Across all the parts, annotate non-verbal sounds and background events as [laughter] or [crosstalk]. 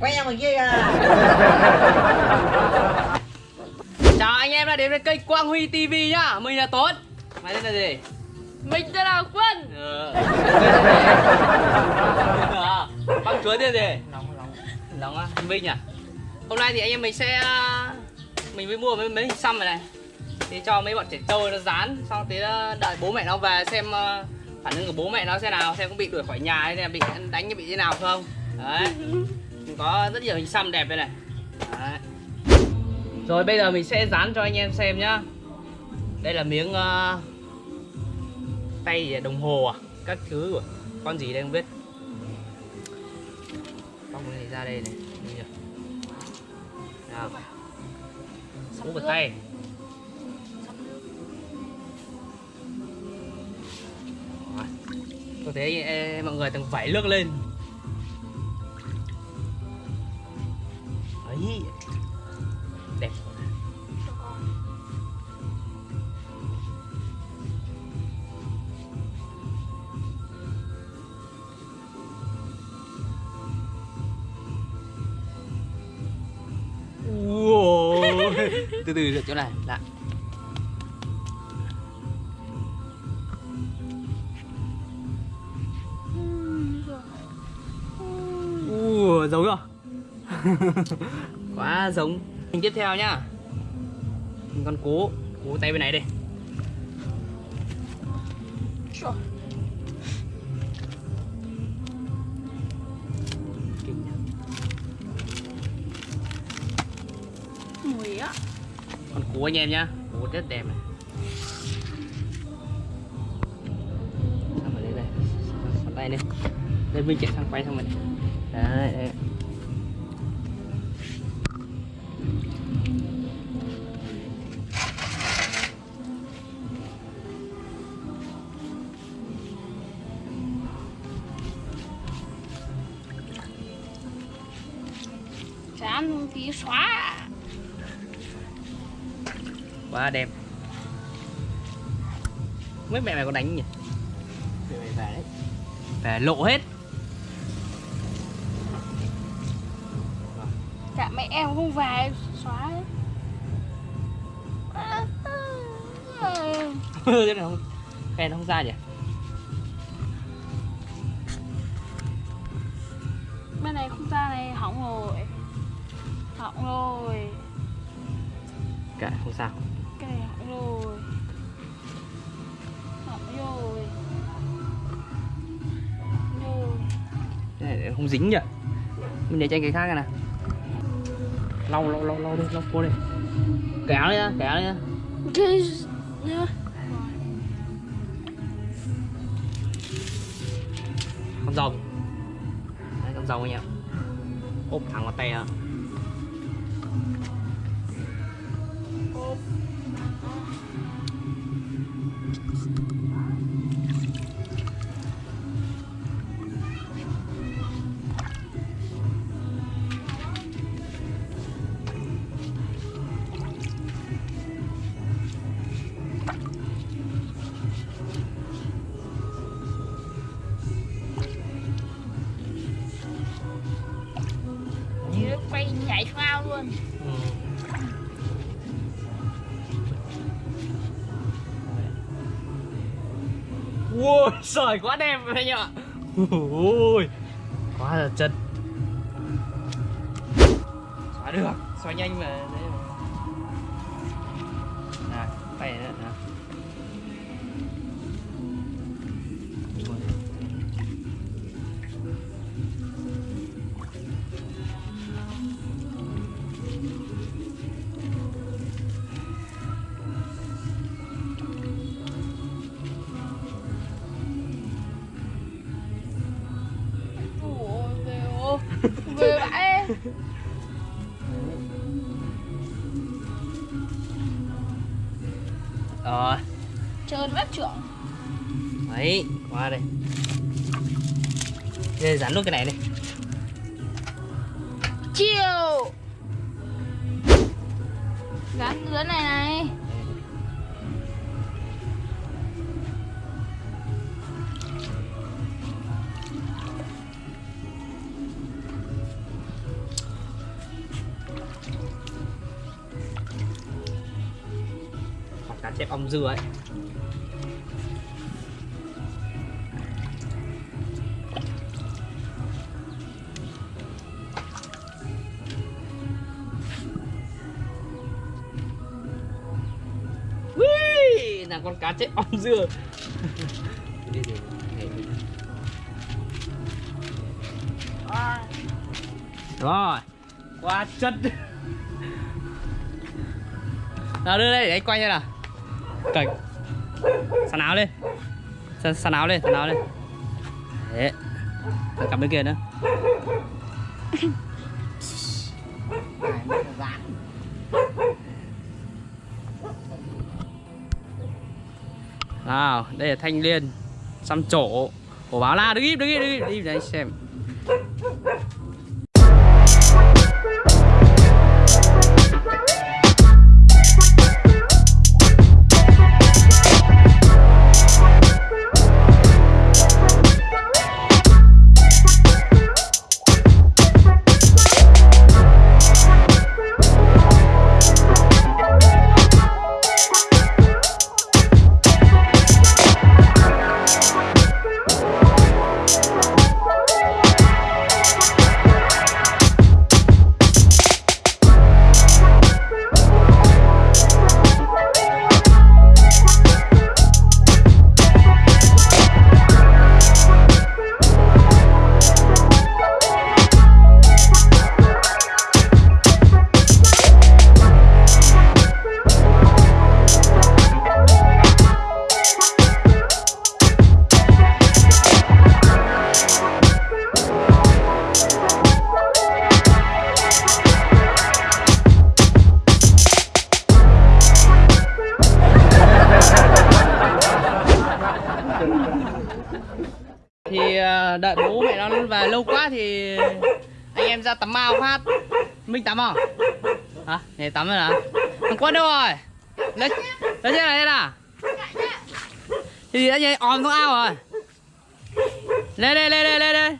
quay ra ngoài kia kìa Chào anh em đã đến với kênh Quang Huy TV nhá. Mình là Tuấn. Mày tên là gì? Mình tên là Quân. Ờ. Bác chúa tên gì? lòng lòng Lòng á, Minh à? Hôm nay thì anh em mình sẽ à, Mình mới mua mấy, mấy hình xăm này này. Thì cho mấy bọn trẻ trâu nó dán Xong tí à, đợi bố mẹ nó về xem à, Phản ứng của bố mẹ nó xem nào Xem có bị đuổi khỏi nhà hay là bị đánh hay bị thế nào không? Đấy [laughs] có rất nhiều hình xăm đẹp đây này. Đấy. Rồi bây giờ mình sẽ dán cho anh em xem nhá. Đây là miếng uh, Tay gì đồng hồ à? Các thứ của con gì đây không biết? Bóc này ra đây này nào. Mũ vào tay. Tôi thấy ờ, mọi người từng vẩy nước lên. Từ từ được chỗ này lại Ủa, giống không? [laughs] Quá giống. Hình tiếp theo nhá. Hình con cú Cú tay bên này đây Con anh em nhá. Cú rất đẹp này. Xong rồi đây đây? Xoắn tay lên Đây? Mình chạy sang quay xong rồi này. Đấy, quá đẹp mấy mẹ mày có đánh nhỉ mẹ mày về đấy. Về lộ hết. Cả mẹ em không về xóa [laughs] thế này không khen không ra nhỉ? Bên này không ra này hỏng rồi. Hỏng rồi. Cả không sao Cái này hỏng rồi. Hỏng rồi. Rồi. Cái này không dính nhỉ? Mình để cho anh cái khác này nè lau lau lau lau đi lau cô đi. Kéo đi nhá kéo đi nhá. Cái con rồng. Đấy con rồng anh em ốp thẳng vào tay á Ốp Ừ. Ui, sởi quá đẹp anh ạ Ui, quá là chân. Xóa được, xóa nhanh mà. Đấy mà. Này, tay nữa nè qua đây. Đây dán luôn cái này đi. Chiều. Dán dưới này này. Cá chép ong dưa ấy. Là con cá chép ong dưa. Rồi qua chân. Nào đưa đây để anh quay cho nào. Cởi sàn áo lên. Sàn, sàn áo lên sàn áo lên. Đấy. Cắm bên kia nữa nào đây là thanh liên xăm trổ. Của báo la, đứng im đứng im đứng im. Đi đấy xem. Thì ờ, đợi bố mẹ nó về lâu quá thì anh em ra tắm ao phát. Minh tắm à? Hả? Để tắm rồi hả thằng quân đâu rồi? Lấy lấy trên này lên à thì anh ấy on xuống ao rồi. Lên đây lên đây lên.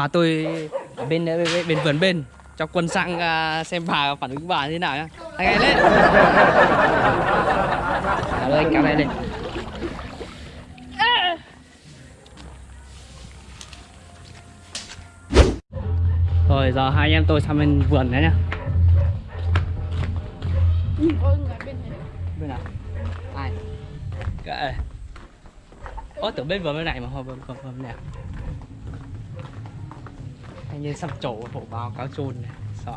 Bà tôi ở bên bên, bên, bên vườn bên cho quân sang uh, xem bà phản ứng bà như thế nào nhá. Anh em lên. À, đây, anh kéo này lên. Rồi giờ hai anh em tôi sang bên vườn đấy nhá. ôi người bên này bên nào ai kệ ố tưởng bên vườn bên này mà không vườn vườn, vườn này à? Anh như sắp trổ hộ báo cáo chôn này, sợ.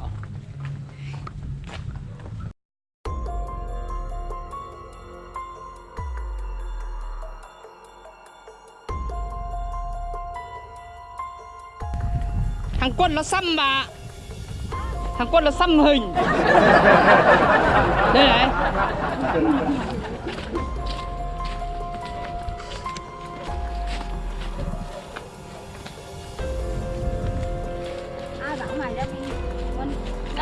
Thằng quân nó xăm bà. Thằng quân nó xăm hình. Đây này.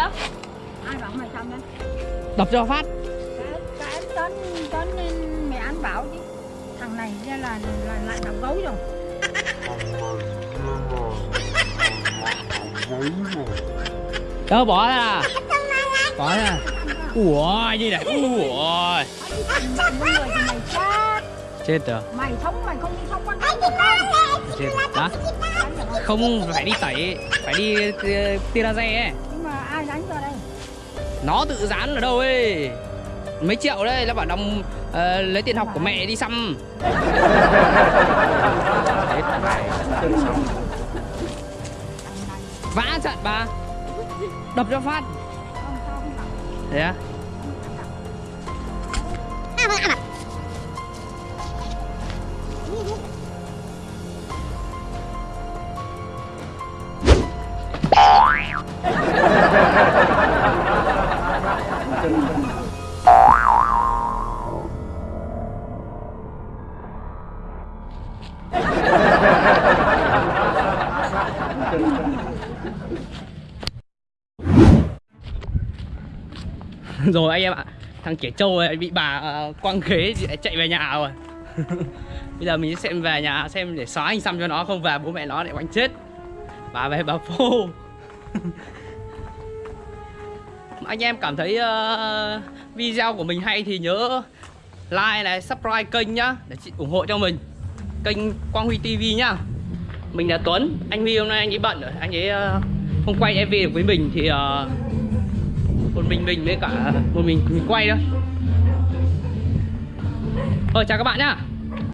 Đó ai bảo mày xong đấy đập cho phát. Cái cái tấn tấn nên mẹ ăn bảo chứ. Thằng này ra là là lại đập gấu rồi. Đâu bỏ ra. Bỏ ra. Ủa gì này Ủa. chết. Rồi. Mày sống mày không đi xong quan Chết. Đó Không phải đi tẩy Phải đi uh, tia laser ấy nó tự dán ở đâu ấy. Mấy triệu đấy Nó bảo đồng uh, ờ, Lấy tiền học của mẹ đi xăm. Vã trận bà. Đập cho phát. Không sao Ha ha Thế [laughs] [laughs] rồi anh em ạ thằng trẻ trâu này bị bà ờ, quăng ghế chạy về nhà rồi. [laughs] Bây giờ mình sẽ về nhà xem để xóa anh xăm cho nó không về bố mẹ nó lại đánh chết. Bà về bà phô. [laughs] Anh em cảm thấy uh, video của mình hay thì nhớ like này subscribe kênh nhá để chị ủng hộ cho mình. Kênh Quang Huy TV nhá mình là Tuấn anh Huy hôm nay anh ấy bận rồi anh ấy ờ, uh, không quay MV được với mình thì uh, một mình mình với cả một mình mình quay thôi. Ờ chào các bạn nhá.